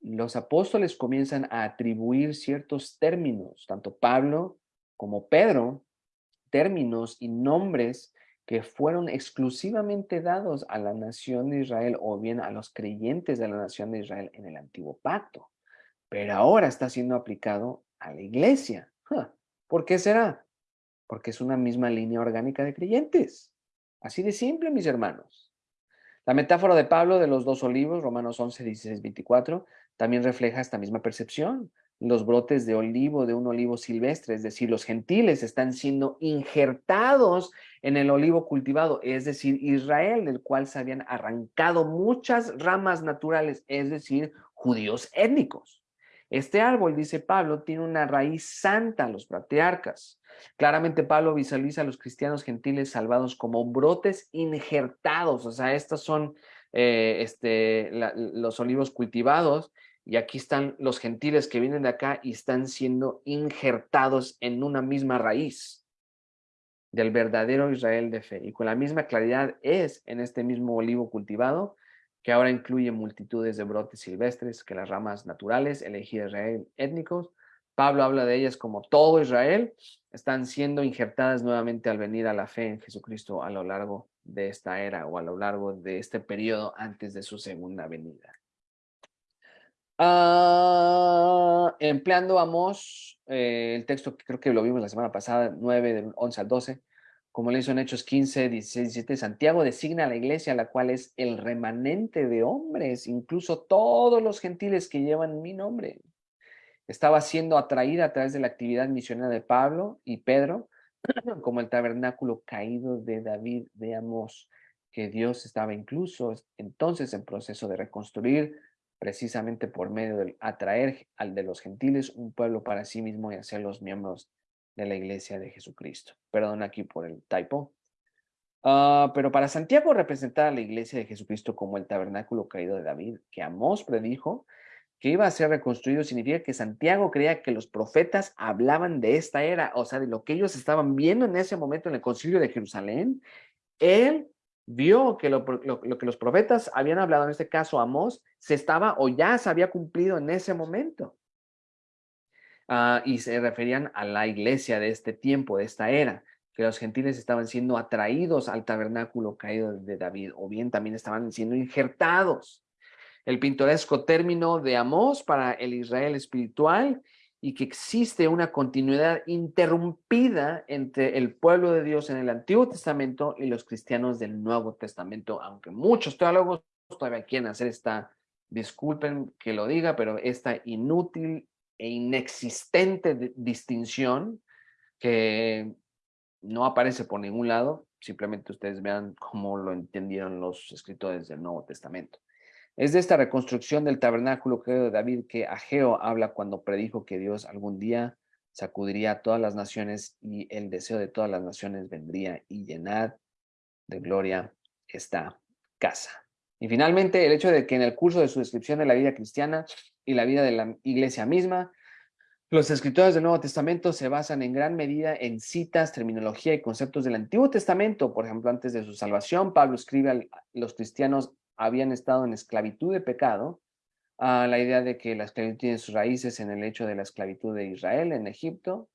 los apóstoles comienzan a atribuir ciertos términos, tanto Pablo como Pedro, términos y nombres que fueron exclusivamente dados a la nación de Israel o bien a los creyentes de la nación de Israel en el antiguo pacto. Pero ahora está siendo aplicado a la iglesia. ¿Por qué será? Porque es una misma línea orgánica de creyentes. Así de simple, mis hermanos. La metáfora de Pablo de los dos olivos, Romanos 11, 16, 24, también refleja esta misma percepción. Los brotes de olivo, de un olivo silvestre, es decir, los gentiles están siendo injertados en el olivo cultivado, es decir, Israel, del cual se habían arrancado muchas ramas naturales, es decir, judíos étnicos. Este árbol, dice Pablo, tiene una raíz santa, los patriarcas. Claramente Pablo visualiza a los cristianos gentiles salvados como brotes injertados, o sea, estos son eh, este, los olivos cultivados y aquí están los gentiles que vienen de acá y están siendo injertados en una misma raíz del verdadero Israel de fe. Y con la misma claridad es en este mismo olivo cultivado que ahora incluye multitudes de brotes silvestres que las ramas naturales, elegidas Israel étnicos, Pablo habla de ellas como todo Israel, están siendo injertadas nuevamente al venir a la fe en Jesucristo a lo largo de esta era o a lo largo de este periodo antes de su segunda venida. Ah, empleando Amos, eh, el texto que creo que lo vimos la semana pasada, 9, del 11 al 12, como le hizo en Hechos 15, 16, 17, Santiago designa a la iglesia, la cual es el remanente de hombres, incluso todos los gentiles que llevan mi nombre. Estaba siendo atraída a través de la actividad misionera de Pablo y Pedro, como el tabernáculo caído de David de que Dios estaba incluso entonces en proceso de reconstruir precisamente por medio de atraer al de los gentiles un pueblo para sí mismo y hacerlos miembros de la iglesia de Jesucristo. Perdón aquí por el typo. Ah, pero para Santiago representar a la iglesia de Jesucristo como el tabernáculo caído de David, que Amós predijo, que iba a ser reconstruido significa que Santiago creía que los profetas hablaban de esta era, o sea, de lo que ellos estaban viendo en ese momento en el concilio de Jerusalén. Él vio que lo, que los profetas habían hablado, en este caso Amós, se estaba o ya se había cumplido en ese momento. Ah, y se referían a la iglesia de este tiempo, de esta era, que los gentiles estaban siendo atraídos al tabernáculo caído de David, o bien también estaban siendo injertados el pintoresco término de Amós para el Israel espiritual y que existe una continuidad interrumpida entre el pueblo de Dios en el Antiguo Testamento y los cristianos del Nuevo Testamento, aunque muchos teólogos todavía quieren hacer esta, disculpen que lo diga, pero esta inútil e inexistente distinción que no aparece por ningún lado, simplemente ustedes vean cómo lo entendieron los escritores del Nuevo Testamento. Es de esta reconstrucción del tabernáculo de David que Ageo habla cuando predijo que Dios algún día sacudiría a todas las naciones y el deseo de todas las naciones vendría y llenar de gloria esta casa. Y finalmente, el hecho de que en el curso de su descripción de la vida cristiana y la vida de la iglesia misma, Los escritores del Nuevo Testamento se basan en gran medida en citas, terminología y conceptos del Antiguo Testamento. Por ejemplo, antes de su salvación, Pablo escribe a los cristianos habían estado en esclavitud de pecado, a la idea de que la esclavitud tiene sus raíces en el hecho de la esclavitud de Israel en Egipto,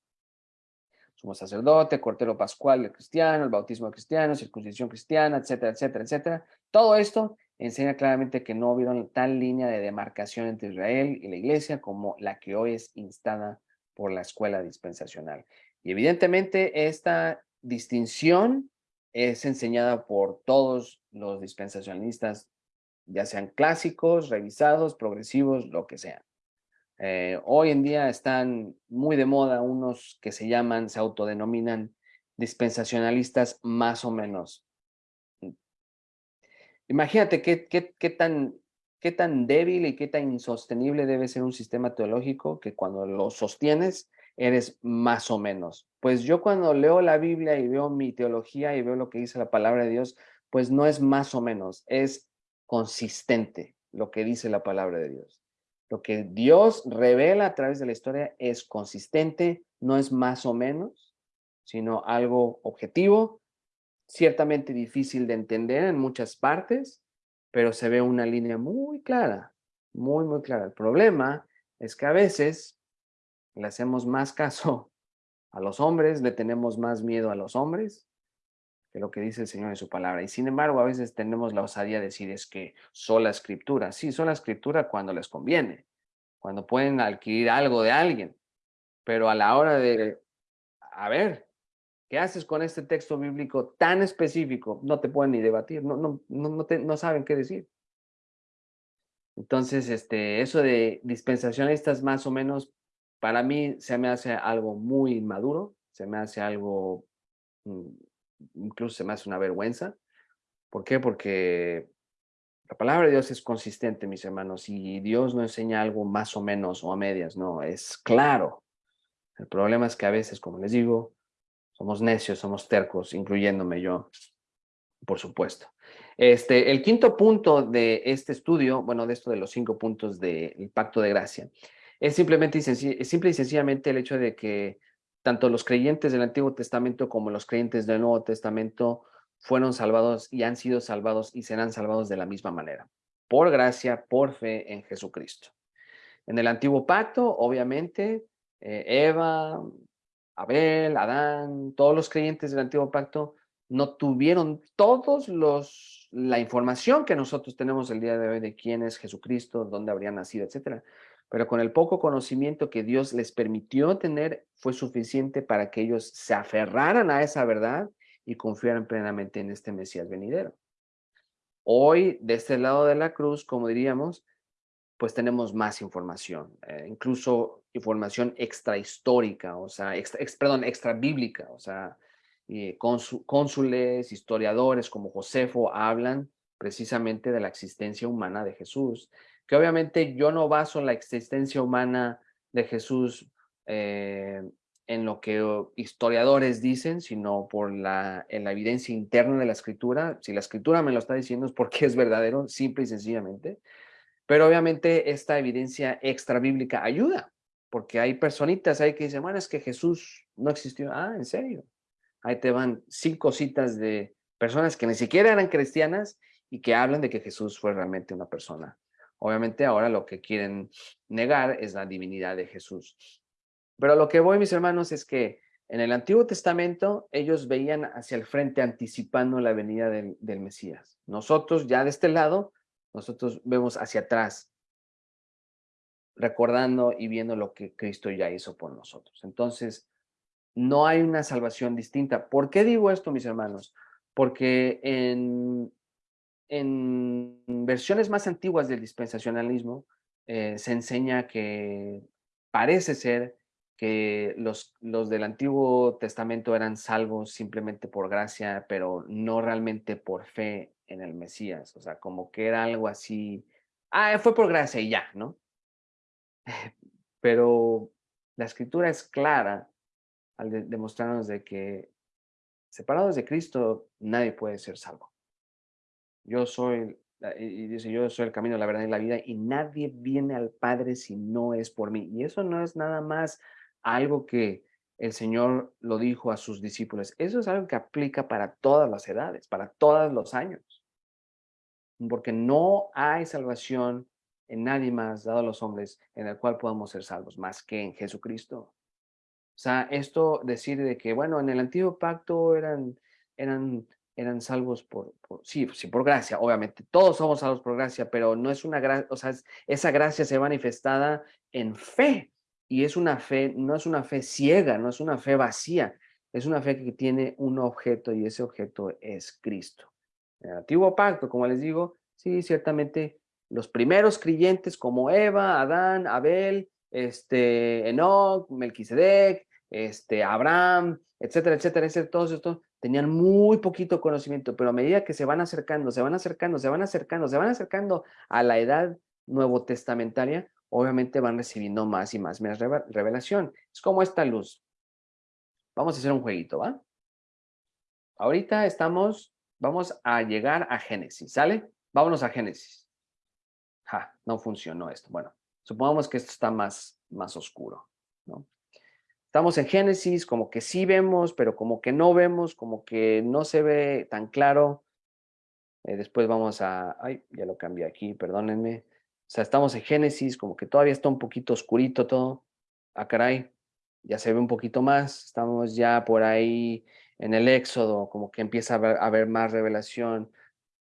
sumo sacerdote, cortero pascual de cristiano, el bautismo cristiano, circuncisión cristiana, etcétera, etcétera, etcétera. Todo esto enseña claramente que no hubieron tal línea de demarcación entre Israel y la iglesia como la que hoy es instada por la escuela dispensacional. Y evidentemente esta distinción es enseñada por todos los dispensacionalistas, ya sean clásicos, revisados, progresivos, lo que sean. Eh, hoy en día están muy de moda unos que se llaman, se autodenominan dispensacionalistas más o menos. Imagínate qué, qué, tan, qué tan débil y qué tan insostenible debe ser un sistema teológico que cuando lo sostienes eres más o menos. Pues yo cuando leo la Biblia y veo mi teología y veo lo que dice la palabra de Dios, pues no es más o menos, es consistente lo que dice la palabra de Dios. Lo que Dios revela a través de la historia es consistente, no es más o menos, sino algo objetivo, ciertamente difícil de entender en muchas partes, pero se ve una línea muy clara, muy, muy clara. El problema es que a veces le hacemos más caso a los hombres, le tenemos más miedo a los hombres que lo que dice el Señor en su palabra. Y sin embargo, a veces tenemos la osadía de decir es que sola escritura. Sí, sola escritura cuando les conviene, cuando pueden adquirir algo de alguien. Pero a la hora de, a ver, ¿qué haces con este texto bíblico tan específico? No te pueden ni debatir, no, no, no, no, no saben qué decir. Entonces, este, eso de dispensacionalistas más o menos, para mí se me hace algo muy inmaduro, se me hace algo mm, incluso se me hace una vergüenza. ¿Por qué? Porque la palabra de Dios es consistente, mis hermanos, y Dios no enseña algo más o menos o a medias, no, es claro. El problema es que a veces, como les digo, somos necios, somos tercos, incluyéndome yo, por supuesto. Este, el quinto punto de este estudio, bueno, de esto de los cinco puntos del pacto de gracia, es simplemente es simple y sencillamente el hecho de que tanto los creyentes del Antiguo Testamento como los creyentes del Nuevo Testamento fueron salvados y han sido salvados y serán salvados de la misma manera, por gracia, por fe en Jesucristo. En el Antiguo Pacto, obviamente, eh, Eva, Abel, Adán, todos los creyentes del Antiguo Pacto no tuvieron todos los la información que nosotros tenemos el día de hoy de quién es Jesucristo, dónde habría nacido, etcétera pero con el poco conocimiento que Dios les permitió tener fue suficiente para que ellos se aferraran a esa verdad y confiaran plenamente en este Mesías venidero. Hoy, de este lado de la cruz, como diríamos, pues tenemos más información, eh, incluso información extrahistórica, o sea, extra, perdón, extra bíblica, o sea, cónsules, historiadores como Josefo hablan precisamente de la existencia humana de Jesús, que obviamente yo no baso la existencia humana de Jesús eh, en lo que historiadores dicen, sino por la, en la evidencia interna de la escritura. Si la escritura me lo está diciendo es porque es verdadero, simple y sencillamente. Pero obviamente esta evidencia extra bíblica ayuda, porque hay personitas ahí que dicen, bueno, es que Jesús no existió. Ah, ¿en serio? Ahí te van cinco citas de personas que ni siquiera eran cristianas y que hablan de que Jesús fue realmente una persona Obviamente ahora lo que quieren negar es la divinidad de Jesús. Pero lo que voy, mis hermanos, es que en el Antiguo Testamento ellos veían hacia el frente anticipando la venida del, Mesías. Nosotros ya de este lado, nosotros vemos hacia atrás, recordando y viendo lo que Cristo ya hizo por nosotros. Entonces, no hay una salvación distinta. ¿Por qué digo esto, mis hermanos? Porque en en versiones más antiguas del dispensacionalismo eh, se enseña que parece ser que los, los del Antiguo Testamento eran salvos simplemente por gracia, pero no realmente por fe en el Mesías. O sea, como que era algo así, ah, fue por gracia y ya, ¿no? Pero la escritura es clara al demostrarnos de que separados de Cristo nadie puede ser salvo. Yo soy y dice, yo soy el camino, la verdad y la vida, y nadie viene al Padre si no es por mí. Y eso no es nada más algo que el Señor lo dijo a sus discípulos. Eso es algo que aplica para todas las edades, para todos los años. Porque no hay salvación en nadie más dado a los hombres en el cual podamos ser salvos, más que en Jesucristo. O sea, esto decir de que, bueno, en el antiguo pacto eran, eran eran salvos por, sí, sí, por gracia, obviamente. Todos somos salvos por gracia, pero no es una gracia, o sea, esa gracia se manifestada en fe. Y es una fe, no es una fe ciega, no es una fe vacía, es una fe que tiene un objeto y ese objeto es Cristo. En el antiguo pacto, como les digo, sí, ciertamente los primeros creyentes como Eva, Adán, Abel, este, Enoch, Melquisedec, este, Abraham, etcétera, etcétera, etcétera, todos estos tenían muy poquito conocimiento, pero a medida que se van acercando, se van acercando, se van acercando, se van acercando a la edad nuevo testamentaria, obviamente van recibiendo más y más, revelación. Es como esta luz. Vamos a hacer un jueguito, ¿va? Ahorita estamos, vamos a llegar a Génesis, ¿sale? Vámonos a Génesis. Ja, no funcionó esto. Bueno, supongamos que esto está más, más oscuro, ¿no? Estamos en Génesis, como que sí vemos, pero como que no vemos, como que no se ve tan claro. Eh, después vamos a... Ay, ya lo cambié aquí, perdónenme. O sea, estamos en Génesis, como que todavía está un poquito oscurito todo. Ah, caray, ya se ve un poquito más. Estamos ya por ahí en el Éxodo, como que empieza a haber, más revelación.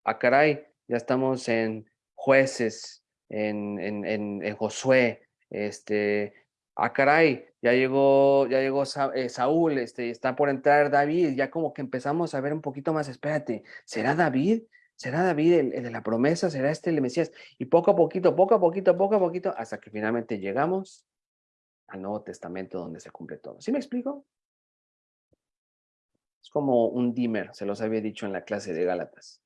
Ah, caray, ya estamos en jueces, en, en, en, en Josué, este, ah, caray, ya llegó, ya llegó eh, Saúl, este, está por entrar David, ya como que empezamos a ver un poquito más, espérate, ¿será David? ¿Será David el, de la promesa? ¿Será este el Mesías? Y poco a poquito, poco a poquito, poco a poquito, hasta que finalmente llegamos al Nuevo Testamento donde se cumple todo. ¿Sí me explico? Es como un dimmer, se los había dicho en la clase de Gálatas,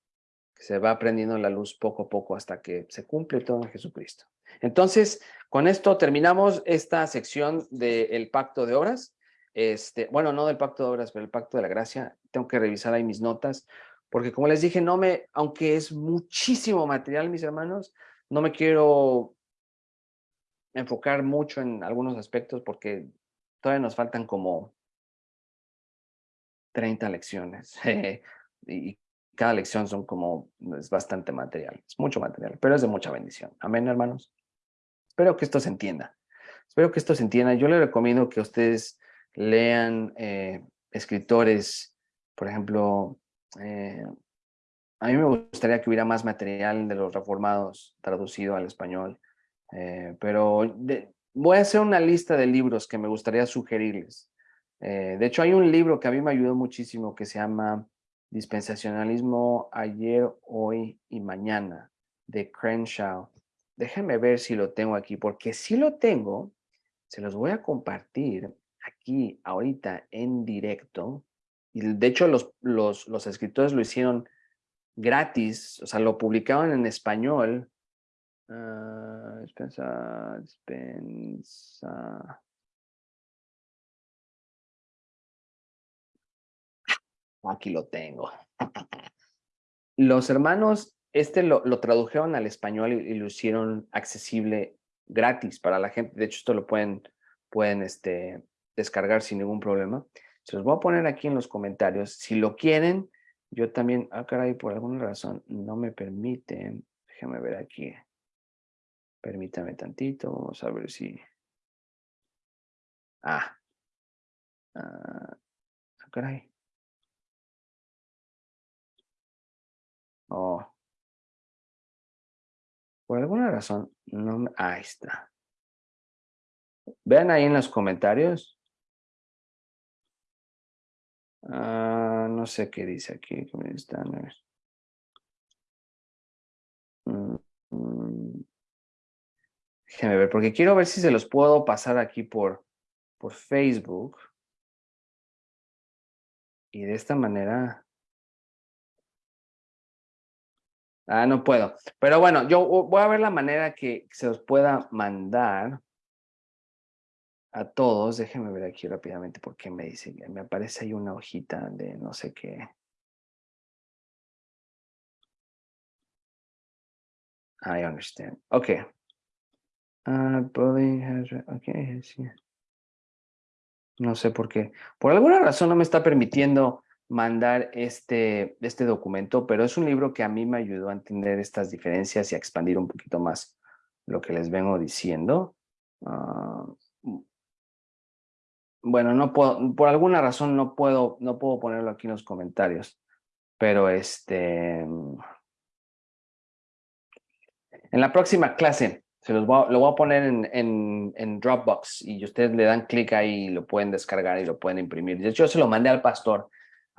se va prendiendo la luz poco a poco hasta que se cumple todo en Jesucristo. Entonces, con esto terminamos esta sección del pacto de obras. Este, bueno, no del pacto de obras, pero el pacto de la gracia. Tengo que revisar ahí mis notas, porque como les dije, no me, aunque es muchísimo material, mis hermanos, no me quiero enfocar mucho en algunos aspectos porque todavía nos faltan como 30 lecciones. y cada lección son como, es bastante material, es mucho material, pero es de mucha bendición. Amén, hermanos. Espero que esto se entienda. Espero que esto se entienda. Yo les recomiendo que ustedes lean eh, escritores, por ejemplo, eh, a mí me gustaría que hubiera más material de los reformados traducido al español, eh, pero voy a hacer una lista de libros que me gustaría sugerirles. de hecho, hay un libro que a mí me ayudó muchísimo que se llama Dispensacionalismo ayer, hoy y mañana, de Crenshaw. Déjenme ver si lo tengo aquí, porque si lo tengo, se los voy a compartir aquí ahorita en directo. Y de hecho los, los, los escritores lo hicieron gratis, o sea, lo publicaron en español. Uh, dispensa, dispensa. Aquí lo tengo. Los hermanos este lo, tradujeron al español y, lo hicieron accesible gratis para la gente. De hecho, esto lo pueden, pueden este, descargar sin ningún problema. Se los voy a poner aquí en los comentarios. Si lo quieren, yo también, ah, caray, por alguna razón no me permiten. Déjenme ver aquí. Permítame tantito, vamos a ver si... Ah. Ah, ah caray. Oh. Por alguna razón, no me... Ahí está. Vean ahí en los comentarios. Ah, no sé qué dice aquí. Mm, mm. Déjenme ver, porque quiero ver si se los puedo pasar aquí por, por Facebook. Y de esta manera Ah, no puedo. Pero bueno, yo voy a ver la manera que se los pueda mandar a todos. Déjenme ver aquí rápidamente porque me dice, me aparece ahí una hojita de no sé qué. I understand. Okay. Uh, bullying has, okay, sí. No sé por qué. Por alguna razón no me está permitiendo mandar este, este documento, pero es un libro que a mí me ayudó a entender estas diferencias y a expandir un poquito más lo que les vengo diciendo. Ah, bueno, no puedo, por alguna razón no puedo, no puedo ponerlo aquí en los comentarios, pero este, en la próxima clase se los voy a, lo voy a poner en, en, en, Dropbox y ustedes le dan clic ahí y lo pueden descargar y lo pueden imprimir. De hecho, yo se lo mandé al pastor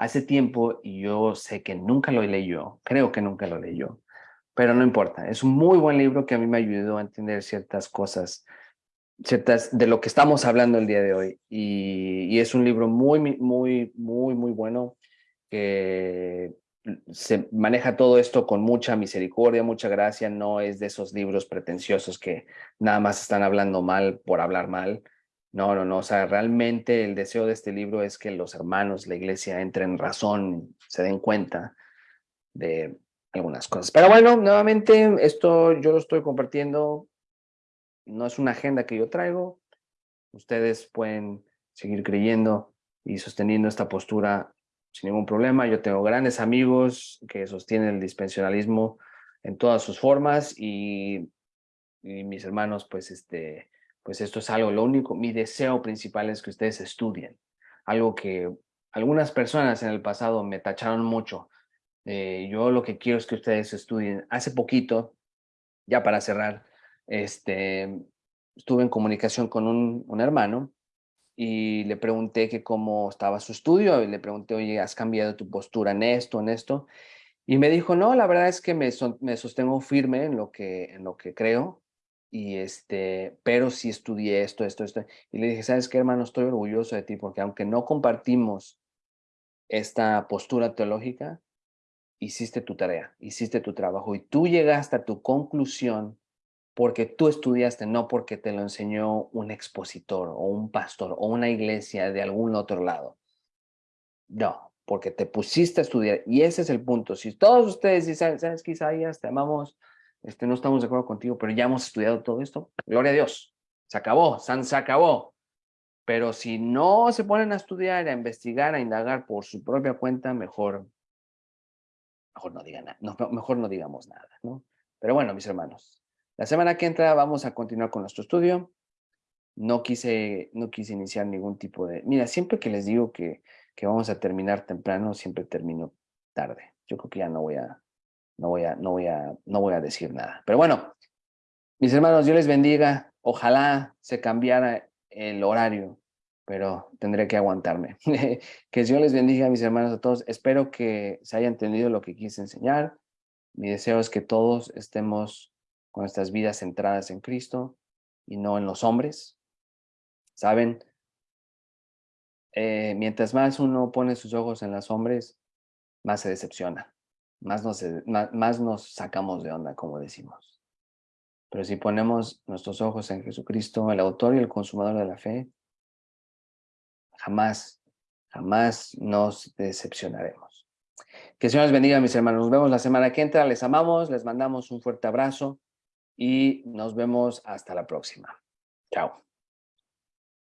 hace tiempo yo sé que nunca lo leyó, creo que nunca lo leyó, pero no importa. Es un muy buen libro que a mí me ayudó a entender ciertas cosas ciertas de lo que estamos hablando el día de hoy. Y, es un libro muy, muy, muy, muy bueno que se maneja todo esto con mucha misericordia, mucha gracia, no es de esos libros pretenciosos que nada más están hablando mal por hablar mal. No, no, no, o sea, realmente el deseo de este libro es que los hermanos, la iglesia, entren en razón, se den cuenta de algunas cosas. Pero bueno, nuevamente, esto yo lo estoy compartiendo no es una agenda que yo traigo. Ustedes pueden seguir creyendo y sosteniendo esta postura sin ningún problema. Yo tengo grandes amigos que sostienen el dispensionalismo en todas sus formas y, mis hermanos, pues, este, pues esto es algo, lo único, mi deseo principal es que ustedes estudien. Algo que algunas personas en el pasado me tacharon mucho. Eh, yo lo que quiero es que ustedes estudien. Hace poquito, ya para cerrar, este, estuve en comunicación con un, un, hermano y le pregunté que cómo estaba su estudio y le pregunté, oye, ¿has cambiado tu postura en esto, en esto? Y me dijo, no, la verdad es que me, me sostengo firme en lo que, en lo que creo, y este, pero sí estudié esto, esto, esto. Y le dije, ¿sabes qué, hermano? Estoy orgulloso de ti porque aunque no compartimos esta postura teológica, hiciste tu tarea, hiciste tu trabajo y tú llegaste a tu conclusión porque tú estudiaste, no porque te lo enseñó un expositor o un pastor o una iglesia de algún otro lado. No, porque te pusiste a estudiar. Y ese es el punto. Si todos ustedes dicen, ¿sabes qué, Isaías? Te amamos, este, no estamos de acuerdo contigo, pero ya hemos estudiado todo esto. Gloria a Dios. Se acabó, San se acabó. Pero si no se ponen a estudiar, a investigar, a indagar por su propia cuenta, mejor, mejor no digan nada, mejor no digamos nada, ¿no? Pero bueno, mis hermanos, la semana que entra vamos a continuar con nuestro estudio. No quise, no quise iniciar ningún tipo de... Mira, siempre que les digo que, que vamos a terminar temprano, siempre termino tarde. Yo creo que ya no voy a, no voy a, no voy a, no voy a decir nada. Pero bueno, mis hermanos, Dios les bendiga. Ojalá se cambiara el horario, pero tendré que aguantarme. que Dios les bendiga, mis hermanos, a todos. Espero que se haya entendido lo que quise enseñar. Mi deseo es que todos estemos con nuestras vidas centradas en Cristo y no en los hombres. ¿Saben? Eh, mientras más uno pone sus ojos en los hombres, más se decepciona, más nos, más nos sacamos de onda, como decimos. Pero si ponemos nuestros ojos en Jesucristo, el autor y el consumador de la fe, jamás, jamás nos decepcionaremos. Que el Señor les bendiga, mis hermanos. Nos vemos la semana que entra. Les amamos, les mandamos un fuerte abrazo y nos vemos hasta la próxima. Chao.